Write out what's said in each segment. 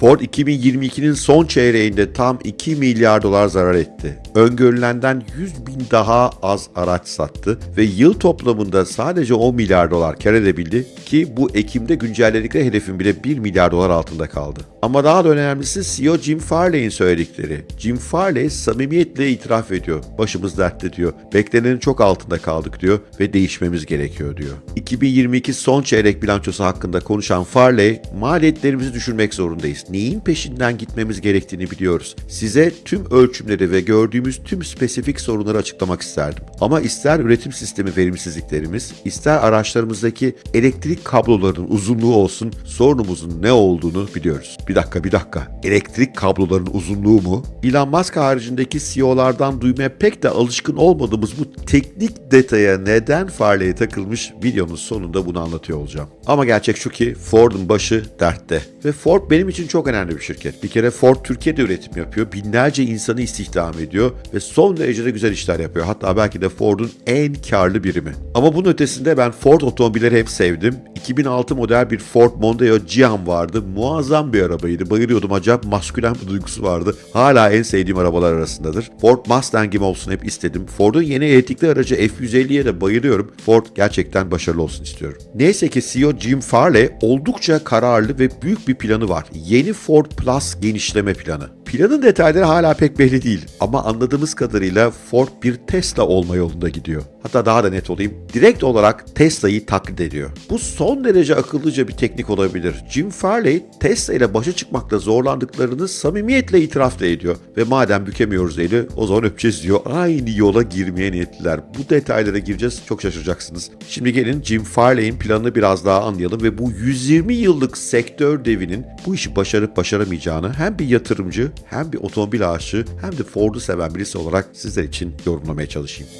Ford 2022'nin son çeyreğinde tam 2 milyar dolar zarar etti. Öngörülenden 100 bin daha az araç sattı ve yıl toplamında sadece 10 milyar dolar kar edebildi ki bu Ekim'de güncelledikleri hedefin bile 1 milyar dolar altında kaldı. Ama daha da önemlisi CEO Jim Farley'in söyledikleri. Jim Farley samimiyetle itiraf ediyor. Başımız dertte diyor. Beklenenin çok altında kaldık diyor ve değişmemiz gerekiyor diyor. 2022 son çeyrek bilançosu hakkında konuşan Farley, maliyetlerimizi düşürmek zorundayız. Neyin peşinden gitmemiz gerektiğini biliyoruz. Size tüm ölçümleri ve gördüğümüz tüm spesifik sorunları açıklamak isterdim. Ama ister üretim sistemi verimsizliklerimiz, ister araçlarımızdaki elektrik kablolarının uzunluğu olsun, sorunumuzun ne olduğunu biliyoruz. Bir dakika bir dakika. Elektrik kabloların uzunluğu mu? Elon Musk haricindeki CEO'lardan duymaya pek de alışkın olmadığımız bu teknik detaya neden Farley'e takılmış videonun sonunda bunu anlatıyor olacağım. Ama gerçek şu ki Ford'un başı dertte. Ve Ford benim için çok önemli bir şirket. Bir kere Ford Türkiye'de üretim yapıyor. Binlerce insanı istihdam ediyor ve son derece de güzel işler yapıyor. Hatta belki de Ford'un en karlı birimi. Ama bunun ötesinde ben Ford otomobilleri hep sevdim. 2006 model bir Ford Mondeo Giam vardı. Muazzam bir arabaydı. Bayılıyordum. Acayip maskülen bir duygusu vardı. Hala en sevdiğim arabalar arasındadır. Ford Mustang'im olsun hep istedim. Ford'un yeni elektrikli aracı F-150'ye de bayılıyorum. Ford gerçekten başarılı olsun istiyorum. Neyse ki CEO Jim Farley oldukça kararlı ve büyük bir planı var. Yeni Ford Plus genişleme planı. Planın detayları hala pek belli değil ama anladığımız kadarıyla Ford bir Tesla olma yolunda gidiyor. Hatta daha da net olayım, direkt olarak Tesla'yı taklit ediyor. Bu son derece akıllıca bir teknik olabilir. Jim Farley, Tesla ile başa çıkmakta zorlandıklarını samimiyetle itiraf da ediyor. Ve madem bükemiyoruz eli, o zaman öpeceğiz diyor. Aynı yola girmeye niyetliler. Bu detaylara gireceğiz, çok şaşıracaksınız. Şimdi gelin Jim Farley'in planını biraz daha anlayalım ve bu 120 yıllık sektör devinin bu işi başarıp başaramayacağını hem bir yatırımcı hem bir otomobil aşığı hem de Ford'u seven birisi olarak sizler için yorumlamaya çalışayım.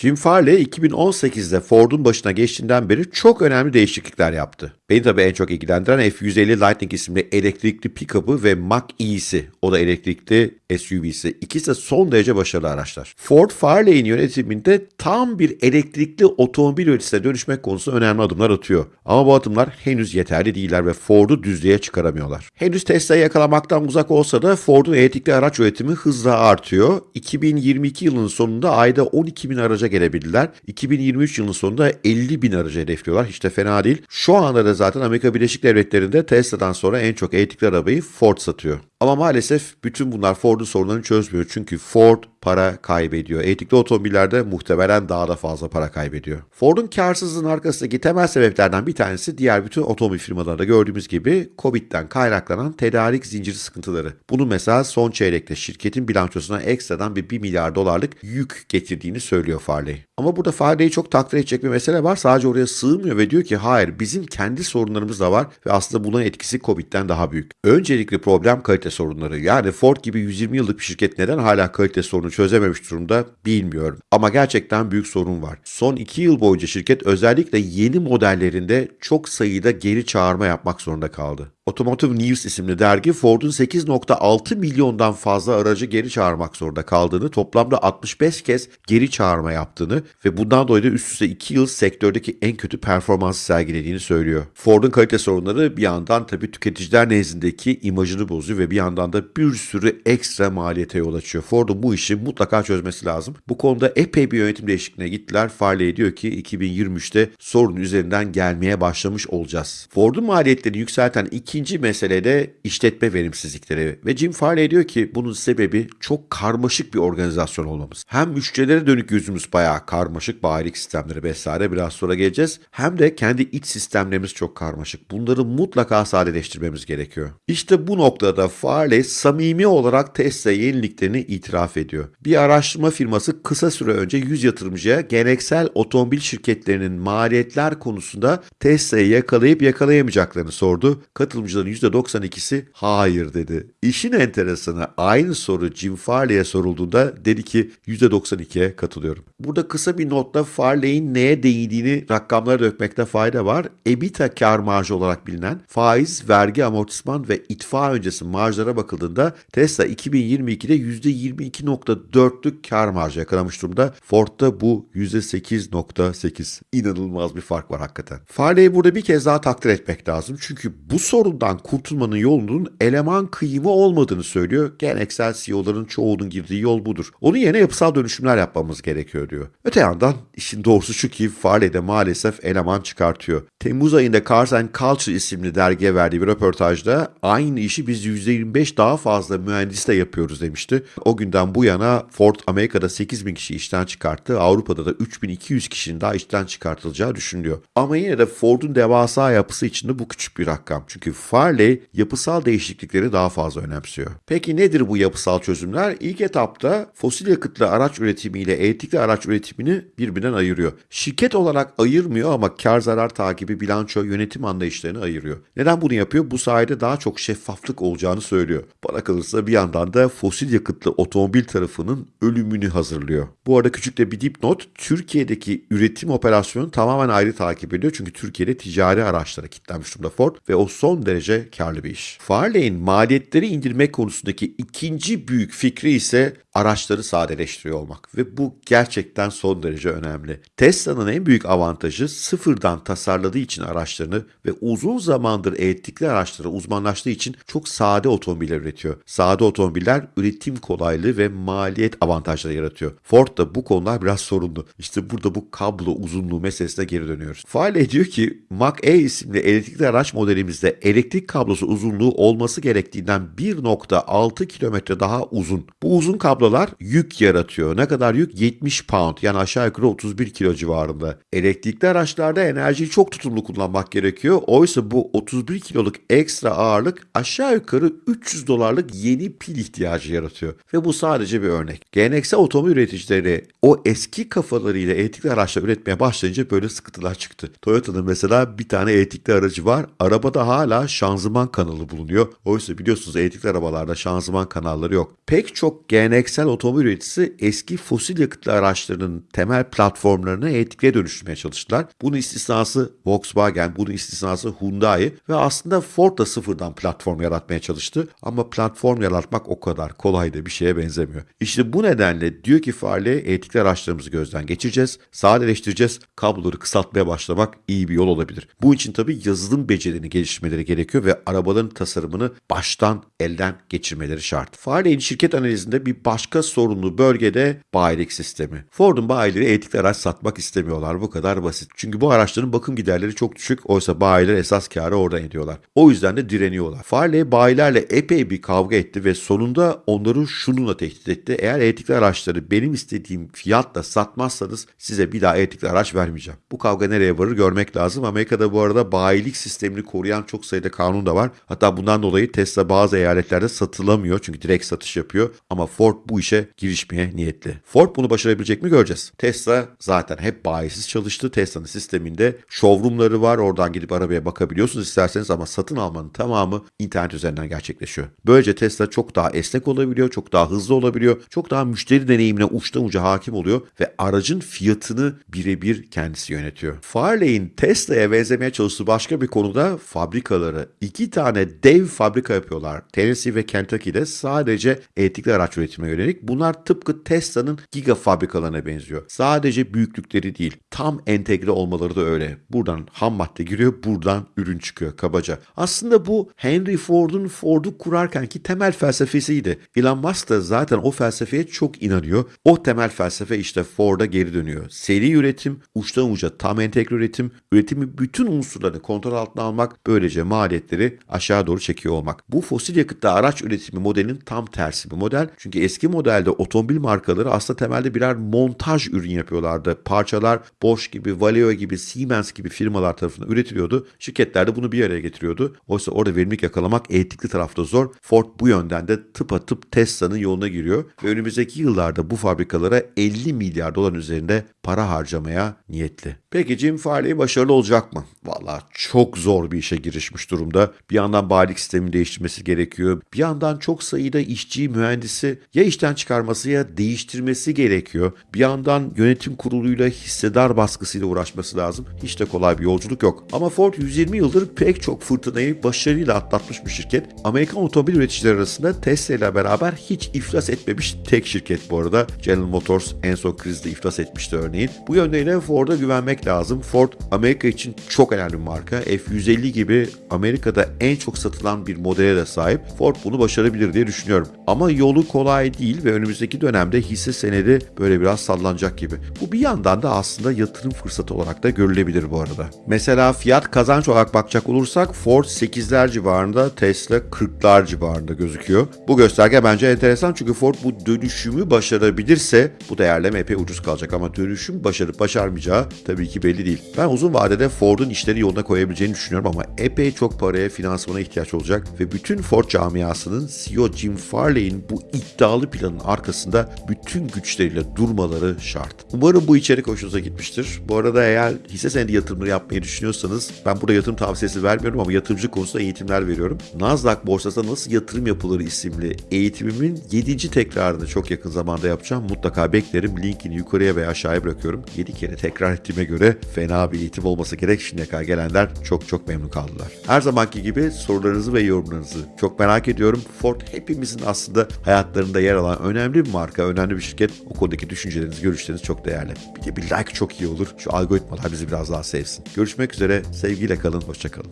Jim Farley 2018'de Ford'un başına geçtiğinden beri çok önemli değişiklikler yaptı. Beni tabii en çok ilgilendiren F-150 Lightning isimli elektrikli pick-up'ı ve Mach-E'si, o da elektrikli SUV'si. İkisi de son derece başarılı araçlar. Ford Farley'in yönetiminde tam bir elektrikli otomobil üreticisine dönüşmek konusunda önemli adımlar atıyor. Ama bu adımlar henüz yeterli değiller ve Ford'u düzlüğe çıkaramıyorlar. Henüz Tesla'yı yakalamaktan uzak olsa da Ford'un elektrikli araç üretimi hızla artıyor. 2022 yılının sonunda ayda 12 bin araca gelebildiler. 2023 yılının sonunda 50 bin aracı hedefliyorlar. Hiç de fena değil. Şu anda da zaten Amerika Birleşik Devletleri'nde Tesla'dan sonra en çok elektrikli arabayı Ford satıyor. Ama maalesef bütün bunlar Ford'un sorunlarını çözmüyor. Çünkü Ford para kaybediyor. Elektrikli otomobillerde muhtemelen daha da fazla para kaybediyor. Ford'un karsızlığının arkasındaki temel sebeplerden bir tanesi diğer bütün otomobil firmalarında gördüğümüz gibi Covid'den kaynaklanan tedarik zinciri sıkıntıları. Bunu mesela son çeyrekte şirketin bilançosuna ekstradan bir 1 milyar dolarlık yük getirdiğini söylüyor Farley. Ama burada Farley'i çok takdir edecek bir mesele var. Sadece oraya sığmıyor ve diyor ki hayır bizim kendi sorunlarımız da var ve aslında bunun etkisi Covid'den daha büyük. Öncelikli problem kalite sorunları. Yani Ford gibi 120 yıllık bir şirket neden hala kalite sorunu çözememiş durumda bilmiyorum. Ama gerçekten büyük sorun var. Son 2 yıl boyunca şirket özellikle yeni modellerinde çok sayıda geri çağırma yapmak zorunda kaldı. Automotive News isimli dergi Ford'un 8.6 milyondan fazla aracı geri çağırmak zorunda kaldığını, toplamda 65 kez geri çağırma yaptığını ve bundan dolayı da üst üste 2 yıl sektördeki en kötü performansı sergilediğini söylüyor. Ford'un kalite sorunları bir yandan tabii tüketiciler nezdindeki imajını bozuyor ve bir yandan da bir sürü ekstra maliyete yol açıyor. Ford'un bu işi mutlaka çözmesi lazım. Bu konuda epey bir yönetim değişikliğine gittiler. Farley diyor ki 2023'te sorun üzerinden gelmeye başlamış olacağız. Ford'un maliyetlerini yükselten ikinci mesele de işletme verimsizlikleri ve Jim Farley diyor ki bunun sebebi çok karmaşık bir organizasyon olmamız. Hem müşterilere dönük yüzümüz bayağı karmaşık bayilik sistemleri vesaire biraz sonra geleceğiz. Hem de kendi iç sistemlerimiz çok karmaşık. Bunları mutlaka sadeleştirmemiz gerekiyor. İşte bu noktada Farley samimi olarak Tesla yeniliklerini itiraf ediyor. Bir araştırma firması kısa süre önce 100 yatırımcıya geleneksel otomobil şirketlerinin maliyetler konusunda Tesla'yı yakalayıp yakalayamayacaklarını sordu. Katılımcıların %92'si hayır dedi. İşin enteresanı aynı soru Jim Farley'e sorulduğunda dedi ki %92'ye katılıyorum. Burada kısa bir notla Farley'in neye değdiğini rakamlara dökmekte fayda var. EBITDA kar marjı olarak bilinen faiz, vergi, amortisman ve itfa öncesi marjlara bakıldığında Tesla 2022'de %22.4'lük kar marjı yakalamış durumda. Ford'da bu %8.8. İnanılmaz bir fark var hakikaten. Farley'i burada bir kez daha takdir etmek lazım. Çünkü bu sorundan kurtulmanın yolunun eleman kıyımı olmadığını söylüyor. Geleneksel CEO'ların çoğunun girdiği yol budur. Onun yerine yapısal dönüşümler yapmamız gerekiyor diyor. Öte yandan işin doğrusu şu ki Farley de maalesef eleman çıkartıyor. Temmuz ayında Cars and Culture isimli dergiye verdiği bir röportajda aynı işi biz %25 daha fazla mühendisle yapıyoruz demişti. O günden bu yana Ford Amerika'da 8 bin kişi işten çıkarttı. Avrupa'da da 3200 kişinin daha işten çıkartılacağı düşünülüyor. Ama yine de Ford'un devasa yapısı içinde bu küçük bir rakam. Çünkü Farley yapısal değişiklikleri daha fazla önemsiyor. Peki nedir bu yapısal çözümler? İlk etapta fosil yakıtlı araç üretimiyle elektrikli araç üretimini birbirinden ayırıyor. Şirket olarak ayırmıyor ama kar zarar takibi, bilanço, yönetim anlayışlarını ayırıyor. Neden bunu yapıyor? Bu sayede daha çok şeffaflık olacağını söylüyor. Bana kalırsa bir yandan da fosil yakıtlı otomobil tarafının ölümünü hazırlıyor. Bu arada küçük de bir dipnot, Türkiye'deki üretim operasyonu tamamen ayrı takip ediyor. Çünkü Türkiye'de ticari araçlara kilitlenmiş durumda Ford ve o son derece karlı bir iş. Farley'in maliyetleri indirmek konusundaki ikinci büyük fikri ise araçları sadeleştiriyor olmak ve bu gerçekten son derece önemli. Tesla'nın en büyük avantajı sıfırdan tasarladığı için araçlarını ve uzun zamandır elektrikli araçlara uzmanlaştığı için çok sade otomobiller üretiyor. Sade otomobiller üretim kolaylığı ve maliyet avantajları yaratıyor. Ford da bu konular biraz sorunlu. İşte burada bu kablo uzunluğu meselesine geri dönüyoruz. Fale diyor ki Mach-E isimli elektrikli araç modelimizde elektrik kablosu uzunluğu olması gerektiğinden 1.6 kilometre daha uzun. Bu uzun kablolar yük yaratıyor. Ne kadar yük? 70 pound yani aşağı yukarı 31 kilo civarında. Elektrikli araçlarda enerjiyi çok tutumlu kullanmak gerekiyor. Oysa bu 31 kiloluk ekstra ağırlık aşağı yukarı 300 dolarlık yeni pil ihtiyacı yaratıyor. Ve bu sadece bir örnek. Geleneksel otomobil üreticileri o eski kafalarıyla elektrikli araçlar üretmeye başlayınca böyle sıkıntılar çıktı. Toyota'nın mesela bir tane elektrikli aracı var. Arabada hala şanzıman kanalı bulunuyor. Oysa biliyorsunuz elektrikli arabalarda şanzıman kanalları yok. Pek çok geleneksel otomobil üreticisi eski fosil yakıtlı araçlarının temel platformlarını elektrikliye dönüştürmeye çalıştılar. Bunun istisnası Volkswagen, bunun istisnası Hyundai ve aslında Ford da sıfırdan platform yaratmaya çalıştı. Ama platform yaratmak o kadar kolay da bir şeye benzemiyor. İşte bu nedenle diyor ki Farley elektrikli araçlarımızı gözden geçireceğiz, sadeleştireceğiz, kabloları kısaltmaya başlamak iyi bir yol olabilir. Bu için tabii yazılım becerilerini geliştirmeleri gerekiyor ve arabaların tasarımını baştan elden geçirmeleri şart. Farley'in şirket analizinde bir başka sorunlu bölgede bayilik sistemi. Ford'un bayileri elektrikli araç satmak istemiyorlar. Bu kadar basit. Çünkü bu araçların bakım giderleri çok düşük. Oysa bayiler esas karı oradan ediyorlar. O yüzden de direniyorlar. Farley bayilerle epey bir kavga etti ve sonunda onları şununla tehdit etti. Eğer elektrikli araçları benim istediğim fiyatla satmazsanız size bir daha elektrikli araç vermeyeceğim. Bu kavga nereye varır görmek lazım. Amerika'da bu arada bayilik sistemini koruyan çok sayıda kanun da var. Hatta bundan dolayı Tesla bazı eyaletlerde satılamıyor. Çünkü direkt satış yapıyor. Ama Ford bu işe girişmeye niyetli. Ford bunu başarabilecek mi göreceğiz. Tesla zaten hep bayisiz çalıştı. Tesla'nın sisteminde showroomları var. Oradan gidip arabaya bakabiliyorsunuz isterseniz ama satın almanın tamamı internet üzerinden gerçekleşiyor. Böylece Tesla çok daha esnek olabiliyor, çok daha hızlı olabiliyor, çok daha müşteri deneyimine uçtan uca hakim oluyor ve aracın fiyatını birebir kendisi yönetiyor. Farley'in Tesla'ya benzemeye çalıştığı başka bir konuda fabrikaları. İki tane dev fabrika yapıyorlar. Tennessee ve Kentucky'de sadece elektrikli araç üretimine yönelik. Bunlar tıpkı Tesla'nın giga fabrikalarına benziyor. Sadece büyüklükleri değil, tam entegre olmaları da öyle. Buradan ham madde giriyor, buradan ürün çıkıyor kabaca. Aslında bu Henry Ford'un Ford'u kurarken ki temel felsefesiydi. Elon Musk da zaten o felsefeye çok inanıyor. O temel felsefe işte Ford'a geri dönüyor. Seri üretim, uçtan uca tam entegre üretim, üretimi bütün unsurlarını kontrol altına almak, böylece maliyetleri aşağı doğru çekiyor olmak. Bu fosil yakıtlı araç üretimi modelinin tam tersi bir model. Çünkü eski modelde otomobil markaları aslında temelde birer montaj ürün yapıyorlardı. Parçalar Bosch gibi, Valeo gibi, Siemens gibi firmalar tarafından üretiliyordu. Şirketler de bunu bir araya getiriyordu. Oysa orada verimlilik yakalamak elektrikli tarafta zor. Ford bu yönden de tıpatıp Tesla'nın yoluna giriyor ve önümüzdeki yıllarda bu fabrikalara 50 milyar dolar üzerinde para harcamaya niyetli. Peki Jim Farley başarılı olacak mı? Valla çok zor bir işe girişmiş durumda. Bir yandan bayilik sistemini değiştirmesi gerekiyor. Bir yandan çok sayıda işçi, mühendisi ya işten çıkarması ya değiştirmesi gerekiyor. Bir yandan yönetim kuruluyla hissedar baskısıyla uğraşması lazım. Hiç de kolay bir yolculuk yok. Ama Ford 120 yıldır pek çok fırtınayı başarıyla atlatmış bir şirket. Amerikan otomobil üreticileri arasında Tesla ile beraber hiç iflas etmemiş tek şirket bu arada. General Motors en son krizde iflas etmişti örneğin. Bu yönüyle Ford'a güvenmek lazım. Ford Amerika için çok önemli bir marka. F-150 gibi Amerika'da en çok satılan bir modele de sahip. Ford bunu başarabilir diye düşünüyorum. Ama yolu kolay değil ve önümüzdeki dönemde hisse senedi böyle biraz sallanacak gibi. Bu bir yandan da aslında yatırım fırsatı olarak da görülebilir bu arada. Mesela fiyat kazanç olarak bakacak olursak Ford 8'ler civarında, Tesla 40'lar civarında gözüküyor. Bu gösterge bence enteresan çünkü Ford bu dönüşümü başarabilirse bu değerleme epey ucuz kalacak ama dönüşüm başarıp başarmayacağı tabii ki belli değil. Ben uzun vadede Ford'un işleri yoluna koyabileceğini düşünüyorum ama epey çok paraya finansmana ihtiyaç olacak ve bütün Ford camiasının CEO Jim Farley'in bu iddialı planın arkasında bütün güçleriyle durmaları şart. Umarım bu içerik hoşunuza gitmiştir. Bu arada eğer hisse senedi yatırımları yapmayı düşünüyorsanız ben burada yatırım tavsiyesi vermiyorum ama yatırımcı konusunda eğitimler veriyorum. Nasdaq borsasında nasıl yatırım yapılır isimli eğitimimin 7. tekrarını çok yakın zamanda yapacağım. Mutlaka beklerim. Linkini yukarıya veya aşağıya bırakıyorum. 7 kere tekrar ettiğime göre fena bir eğitim olmasa gerek şimdiye kadar gelenler çok çok memnun kaldılar. Her zamanki gibi sorularınızı ve yorumlarınızı çok merak ediyorum. Ford hepimizin aslında hayatlarında yer alan önemli bir marka, önemli bir şirket. O konudaki düşünceleriniz, görüşleriniz çok değerli. Bir de bir like çok iyi olur. Şu algoritmalar bizi biraz daha sevsin. Görüşmek üzere. Sevgiyle kalın. Hoşçakalın.